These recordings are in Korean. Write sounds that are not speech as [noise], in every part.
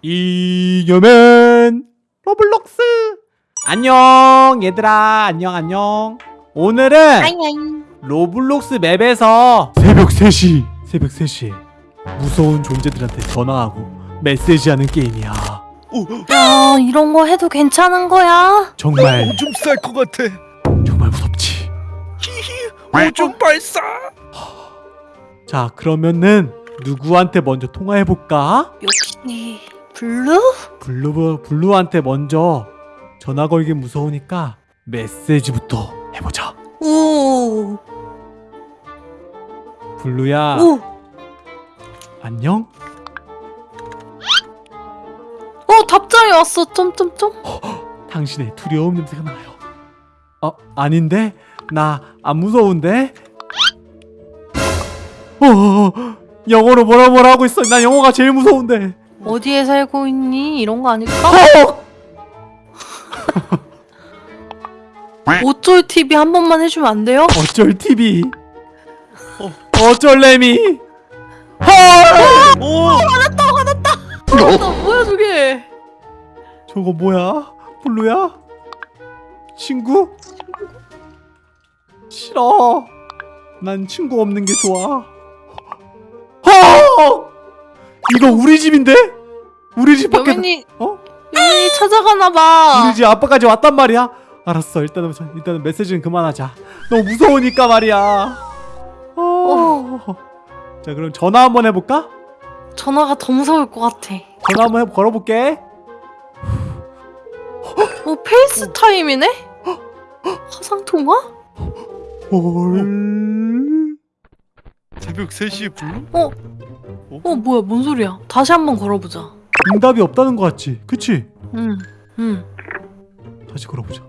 이겨맨 Roblox 안녕 얘들아 안녕 안녕 오늘은 아잉 Roblox 맵에서 새벽 3시 새벽 3시에 무서운 존재들한테 전화하고 메시지하는 게임이야 야 이런 거 해도 괜찮은 거야? 정말 오줌 쌀 것 같아. 정말 무섭지 오줌 발사. 자 그러면은 누구한테 먼저 통화해볼까? 역시 블루? 블루, 블루한테 먼저 전화 걸기 무서우니까 메시지부터 해보자 오, 블루야 오, 안녕? 어 답장이 왔어. 점점점. 당신의 두려움 냄새가 나요 어? 아닌데? 나 안 무서운데? 어, 영어로 뭐라 뭐라 하고 있어 나 영어가 제일 무서운데 어디에 살고 있니? 이런 거 아닐까? 어! [laughs] 어쩔 TV 한 번만 해주면 안 돼요? 어쩔 TV 어쩔 레미 헐! 오. 나 뭐야 저게? 저거 뭐야? 블루야? 친구? 싫어. 난 친구 없는 게 좋아. 허! 이거 우리 집인데? 우리 집 밖에 여민이 어? 여민이 찾아가나 봐. 우리 집 앞까지 왔단 말이야. 알았어. 일단은 일단은 메시지는 그만하자. 너무 무서우니까 말이야. 어. 자, 그럼 전화 한번 해 볼까? 전화가 더 무서울 것 같아. 전화 한번 해 걸어 볼게. 어 페이스타임이네? 화상 통화? 헐. 새벽 3시에 불러? 어? 어 뭐야 뭔 소리야? 다시 한번 걸어보자. 응답이 없다는 거 같지? 그치? 응, 응. 다시 걸어보자.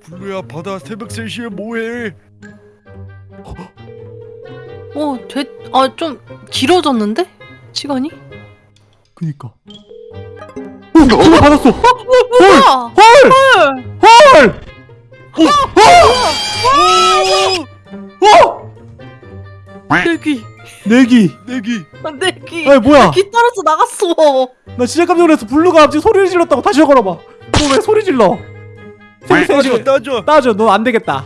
블루야 바다 새벽 3시에 뭐해? 어, 돼, 아, 좀 길어졌는데? 시간이? 그니까. 오! 전화 받았어! 뭐야? 헐! 헐! 어! 내기. 내기! 내기. 아, 내기. 아니 뭐야? 기 떨어져 나갔어. 나 진짜 깜짝 놀랐어. 블루가 갑자기 소리를 질렀다고 다시 걸어봐. 너 왜 소리 질러? 따줘 셋이 따줘. 따져. 너 안 되겠다.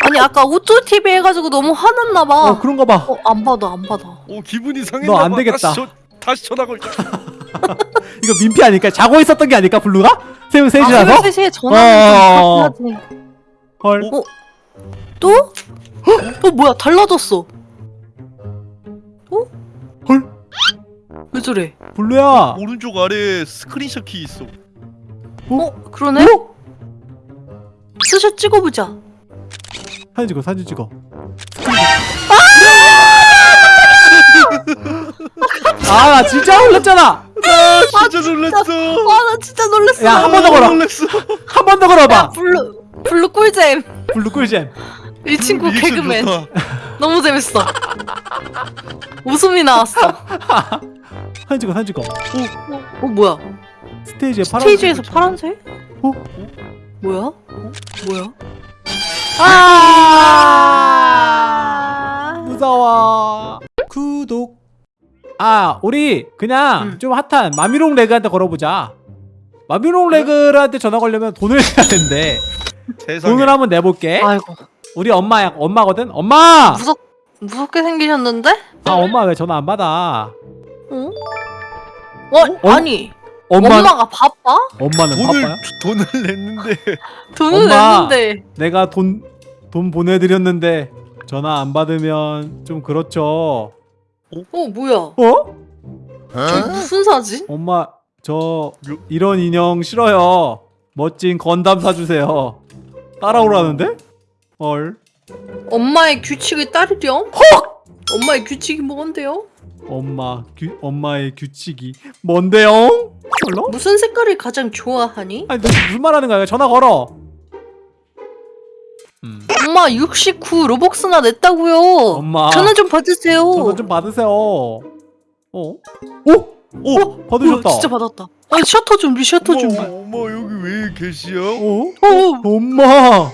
아니, 아까 어쩔 TV 해가지고 너무 화났나 봐. 어 그런가 봐. 어, 안 받아, 안 받아. 오 기분이 너 상했나 봐. 안 되겠다. 다시, 저, 다시 전화 걸자. [laughs] 이거 민폐 아닐까? 자고 있었던 게 아닐까? 블루가? 새벽 3시라서? 아, 새벽 3시에 전화하면 어. 좀 답답하지. 헐. 어? 또? 어, 뭐야, 달라졌어. 왜 저래? 블루야. 오른쪽 아래에 스크린샷 키 있어. 어, 그러네? 어? 스샷 찍어보자. 사진 찍어. 사진 찍어. 아, 나 진짜 놀랐잖아. 아 진짜 놀랐어. 와, 나 진짜 놀랐어. 야, 한 번 더 걸어. 놀랐어. 한 번더 야, 걸어봐. 블루, 블루 꿀잼. 블루 꿀잼. 이 친구 개그맨. 너무 재밌어. 웃음이 나왔어. [laughs] 사진 찍어. 사진 찍어. 어 뭐야? 스테이지에 파란 스테이지에서 파란색? 어? 뭐야? 어? 뭐야? 아 무서워 구독 아 우리 그냥 응. 좀 핫한 마미롱 레그한테 걸어보자 마미롱 레그한테 전화 걸려면 돈을 [laughs] 내야 된대 세상에. 돈을 한번 내볼게 아이고 우리 엄마야 엄마거든 엄마 무섭 무섭게 생기셨는데? 아 엄마 왜 전화 안 받아 어? 어? 어? 아니 엄마 엄마 가 바빠? 엄마는 돈을 바빠요 돈을 냈는데 [laughs] 돈을 엄마. 냈는데 내가 돈 돈 보내드렸는데 전화 안 받으면 좀 그렇죠 어 뭐야? 어저 무슨 사진? 엄마 저 이런 인형 싫어요. 멋진 건담 사주세요. 따라오라는데? 헐. 엄마의 규칙을 따르렴? 엄마의 규칙이 뭔데요? 엄마 규 엄마의 규칙이 뭔데요? 몰라? 무슨 색깔을 가장 좋아하니? 아니 너 무슨 말 하는 거야? 전화 걸어. 음. 엄마 69 로벅스나 냈다고요. 엄마. 전화 좀 받으세요. 전화 좀 받으세요. 어? 오? 오? 받으셨다. 뭐야, 진짜 받았다. 아 셔터 준비, 셔터 준비. 어머 여기 왜 계시요? 어? 어, 엄마.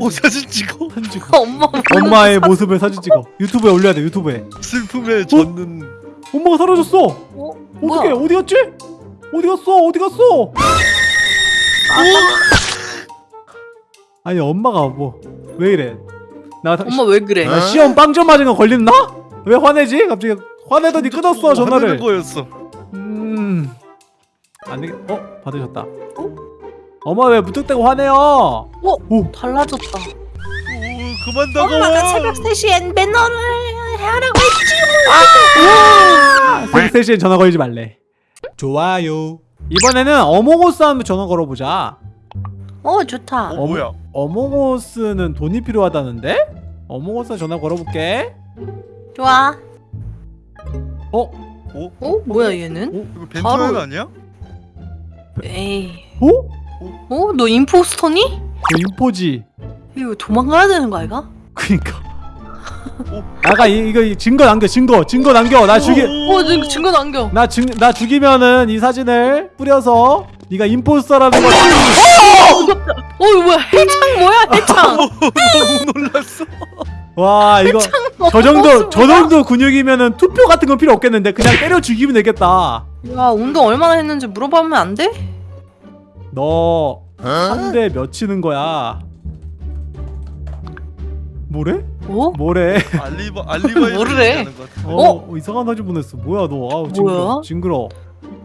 어 사진 찍어. [laughs] 사진 찍어. 엄마. 엄마의 모습을 사진 찍어. 유튜브에 올려야 돼. 유튜브에. 슬픔에 젖는 엄마가 사라졌어. 어? 어떻게? 어디 갔지? 어디 갔어? 어디 갔어? 아니 엄마가 뭐 왜 이래? 나 다- 엄마 왜 그래? 나 시험 빵점 맞은 거 걸렸나? 왜 화내지? 갑자기 화내더니 끊었어 전화를. 화내는 거였어. 음. 안 되겠. 어 받으셨다. 엄마 왜 무턱대고 화내요? 어? 오. 달라졌다. 오, 그만 엄마가 다가와. 새벽 3시엔 매너를 하라고 했지. 아, 새벽 3시엔 전화 걸지 말래. 좋아요. 이번에는 어몽어스 한번 전화 걸어보자. 어 좋다. 어, 뭐야? 어몽어스는 돈이 필요하다는데? 어몽어스 전화 걸어볼게. 좋아. 어? 어? 어 뭐야 얘는? 이거 벤투 바로- 형 아니야? 에이. 어? 어? 너 임포스터니? 그 인포지. 이거 도망가야 되는 거 아이가? 그니까. 어? 아까 이, 이거 이 증거 남겨 증거 증거 남겨 나 죽이 어 증, 증거 남겨. 나, 증, 나 죽이면은 이 사진을 뿌려서 네가 임포스터라는 거어 이거 뭐야 해창 뭐야 해창. [laughs] 너무 놀랐어. 와 이거 저 정도 저 정도 근육이면은 투표 같은 건 필요 없겠는데 그냥 때려 죽이면 되겠다 야 운동 얼마나 했는지 물어보면 안 돼? 너 한 대 몇 치는 거야 뭐래? 어? 뭐래? 알리바 알리바이 [laughs] 뭐래? 같아. 어, 이상한 사진 보냈어 뭐야 너 아우 징그러 뭐야? 징그러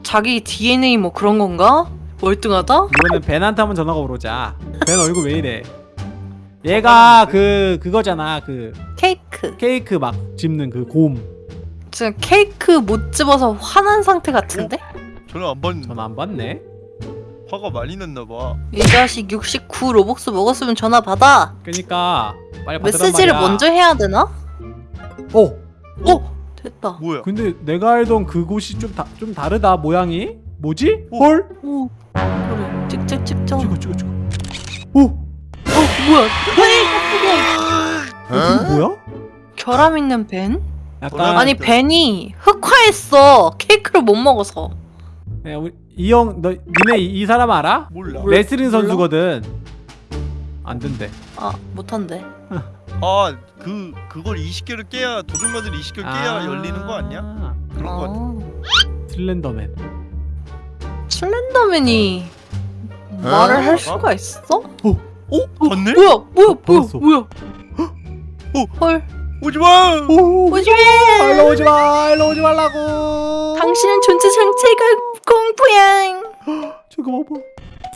자기 DNA 뭐 그런 건가? 월등하다? 이번엔 벤한테 한번 전화가 오자 벤 얼굴 왜 이래 얘가 그 그거잖아 그 케이크. 케이크 막 집는 그 곰 지금 케이크 못 집어서 화난 상태 같은데? 저는 안 봤는데 전화 안 받네 화가 많이 났나 봐. 이 자식 69 로벅스 먹었으면 전화 받아. 그니까 빨리 받으란 메시지를 말이야. 먼저 해야 되나? 어 어 됐다. 뭐야? 근데 내가 알던 그곳이 좀, 다, 좀 다르다 모양이 뭐지? 어? 헐? 오 그래 찍찍 찍자. 어 찍어 찍어 찍어 오! 뭐야? 어, 그거 뭐야? 결함 있는 벤? 약간 아니 벤이 흑화했어. 케이크를 못 먹어서. 야, 우리 이 형 너 니네 이, 이 사람 알아? 몰라. 레슬링 선수거든 안 된대 아 못한대. 아, 그 그걸 20개를 깨야 도둑마들 20개를 깨야 열리는 거 아니야? 그런 거 같아. 아, 슬렌더맨 슬렌더맨이 말을 할 수가 있어? 어? 봤네? 뭐야 뭐야 뭐야 봤어. 뭐야? 어? 헐 오지 마. 오 오지마. 일로 오지 마 일로 오지 말라고 당신은 존재 자체가 공포야. 저거 봐봐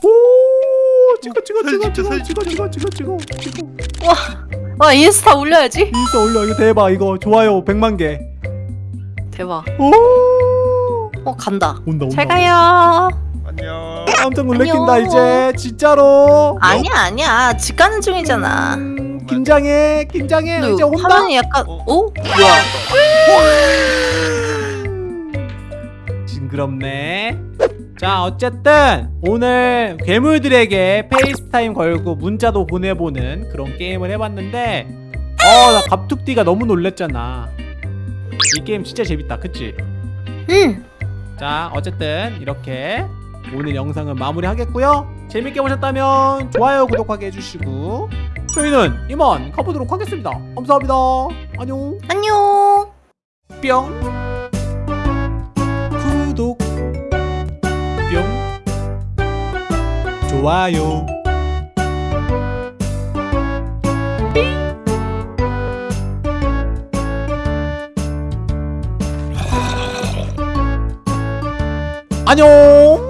오 찍어 찍어 찍어 찍어 찍어 찍어 찍어 찍어 찍어 와 인스타 올려야지. 인스타 올려 이거 대박 이거 좋아요 100만 개 대박. 오! 어 간다. 온다 온다 잘 가요. 안녕. 깜짝 놀래킨다 안녕. 이제 진짜로 아니야 아니야 집 가는 중이잖아. 음, 긴장해 긴장해 이제 온다 화면이 약간 어? 어? 뭐야? 그렇네. 자 어쨌든 오늘 괴물들에게 FaceTime 걸고 문자도 보내보는 그런 게임을 해봤는데 어 나 갑툭튀가 너무 놀랬잖아. 이 게임 진짜 재밌다 그치? 응. 자 어쨌든 이렇게 오늘 영상은 마무리하겠고요. 재밌게 보셨다면 좋아요 구독하게 해주시고 저희는 이만 가보도록 하겠습니다. 감사합니다. 안녕. 안녕. 뿅 좋아요. 안녕